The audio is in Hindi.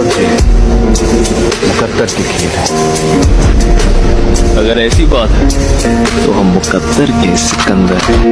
पबजी मुकद्दर की खेल है। अगर ऐसी बात है तो हम मुकद्दर के सिकंदर हैं।